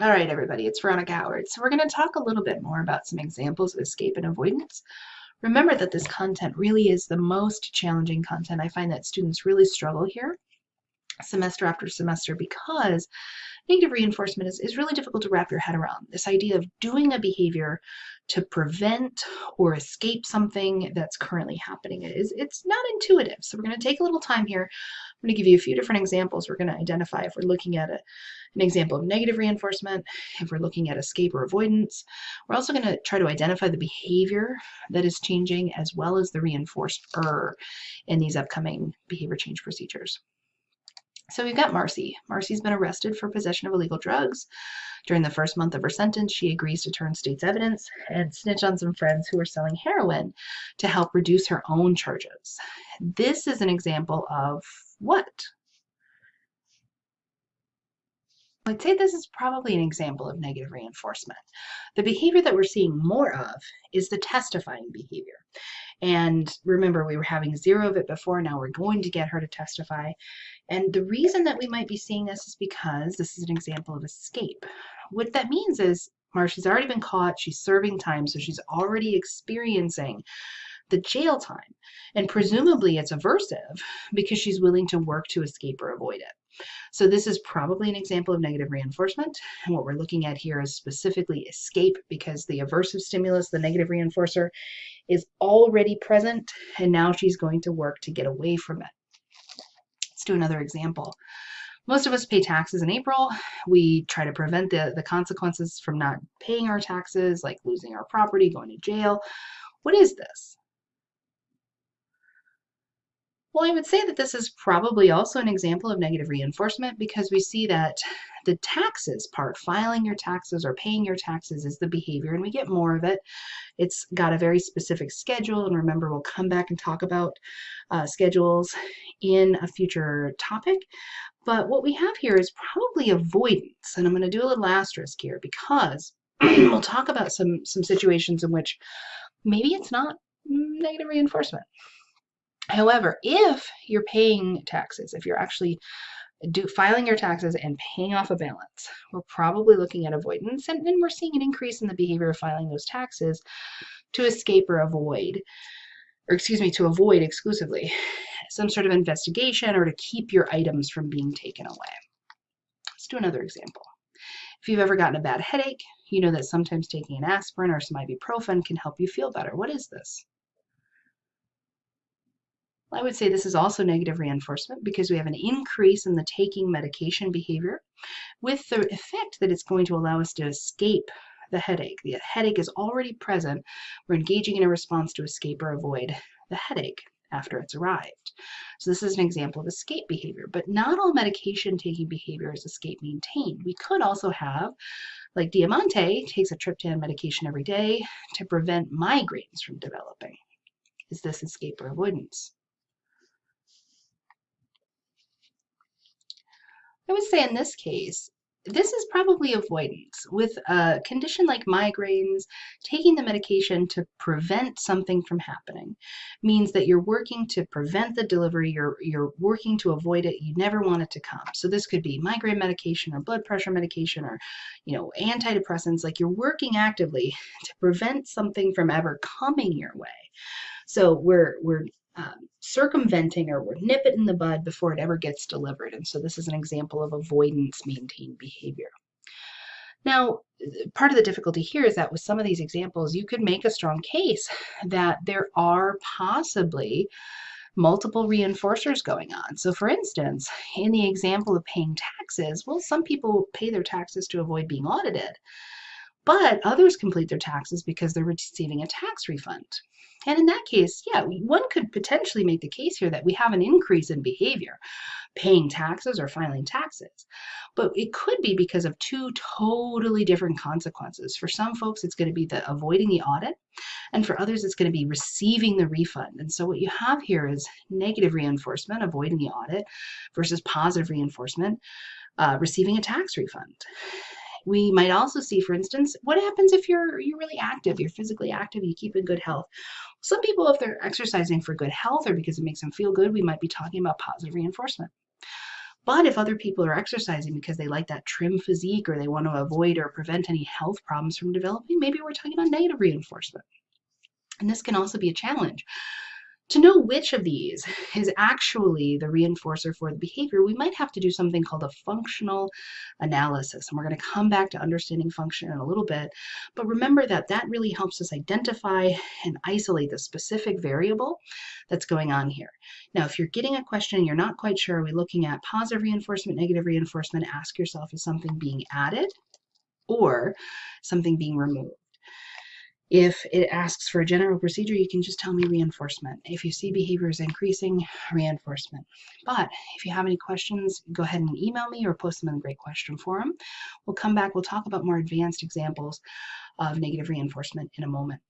All right, everybody, it's Veronica Howard. So we're going to talk a little bit more about some examples of escape and avoidance. Remember that this content really is the most challenging content. I find that students really struggle here semester after semester because negative reinforcement is, is really difficult to wrap your head around. This idea of doing a behavior to prevent or escape something that's currently happening is it's not intuitive. So we're going to take a little time here. I'm going to give you a few different examples. We're going to identify if we're looking at a, an example of negative reinforcement, if we're looking at escape or avoidance. We're also going to try to identify the behavior that is changing as well as the reinforcer in these upcoming behavior change procedures. So we've got Marcy. Marcy's been arrested for possession of illegal drugs. During the first month of her sentence, she agrees to turn state's evidence and snitch on some friends who are selling heroin to help reduce her own charges. This is an example of what? I'd say this is probably an example of negative reinforcement. The behavior that we're seeing more of is the testifying behavior. And remember, we were having zero of it before. Now we're going to get her to testify. And the reason that we might be seeing this is because this is an example of escape. What that means is Marsha's already been caught. She's serving time, so she's already experiencing the jail time. And presumably it's aversive because she's willing to work to escape or avoid it. So this is probably an example of negative reinforcement. And what we're looking at here is specifically escape because the aversive stimulus, the negative reinforcer, is already present and now she's going to work to get away from it. Do another example. Most of us pay taxes in April. We try to prevent the, the consequences from not paying our taxes, like losing our property, going to jail. What is this? Well, I would say that this is probably also an example of negative reinforcement because we see that the taxes part, filing your taxes or paying your taxes is the behavior and we get more of it. It's got a very specific schedule and remember we'll come back and talk about uh, schedules in a future topic. But what we have here is probably avoidance and I'm going to do a little asterisk here because we'll talk about some, some situations in which maybe it's not negative reinforcement. However, if you're paying taxes, if you're actually do filing your taxes and paying off a balance, we're probably looking at avoidance and we're seeing an increase in the behavior of filing those taxes to escape or avoid, or excuse me, to avoid exclusively some sort of investigation or to keep your items from being taken away. Let's do another example. If you've ever gotten a bad headache, you know that sometimes taking an aspirin or some ibuprofen can help you feel better. What is this? I would say this is also negative reinforcement because we have an increase in the taking medication behavior with the effect that it's going to allow us to escape the headache. The headache is already present. We're engaging in a response to escape or avoid the headache after it's arrived. So this is an example of escape behavior, but not all medication taking behavior is escape maintained. We could also have, like Diamante takes a triptan medication every day to prevent migraines from developing. Is this escape or avoidance? I would say in this case, this is probably avoidance. With a condition like migraines, taking the medication to prevent something from happening means that you're working to prevent the delivery, you're, you're working to avoid it, you never want it to come. So this could be migraine medication or blood pressure medication or, you know, antidepressants, like you're working actively to prevent something from ever coming your way. So we're, we're um, circumventing or we're nip it in the bud before it ever gets delivered. And so this is an example of avoidance maintained behavior. Now, part of the difficulty here is that with some of these examples, you could make a strong case that there are possibly multiple reinforcers going on. So for instance, in the example of paying taxes, well, some people pay their taxes to avoid being audited, but others complete their taxes because they're receiving a tax refund. And in that case, yeah, one could potentially make the case here that we have an increase in behavior, paying taxes or filing taxes. But it could be because of two totally different consequences. For some folks, it's going to be the avoiding the audit, and for others, it's going to be receiving the refund. And so what you have here is negative reinforcement, avoiding the audit, versus positive reinforcement, uh, receiving a tax refund. We might also see, for instance, what happens if you're you're really active, you're physically active, you keep in good health. Some people, if they're exercising for good health or because it makes them feel good, we might be talking about positive reinforcement. But if other people are exercising because they like that trim physique or they want to avoid or prevent any health problems from developing, maybe we're talking about negative reinforcement. And this can also be a challenge. To know which of these is actually the reinforcer for the behavior, we might have to do something called a functional analysis. And we're going to come back to understanding function in a little bit. But remember that that really helps us identify and isolate the specific variable that's going on here. Now, if you're getting a question and you're not quite sure, are we looking at positive reinforcement, negative reinforcement? Ask yourself, is something being added or something being removed? If it asks for a general procedure, you can just tell me reinforcement. If you see behaviors increasing, reinforcement. But if you have any questions, go ahead and email me or post them in the Great Question Forum. We'll come back, we'll talk about more advanced examples of negative reinforcement in a moment.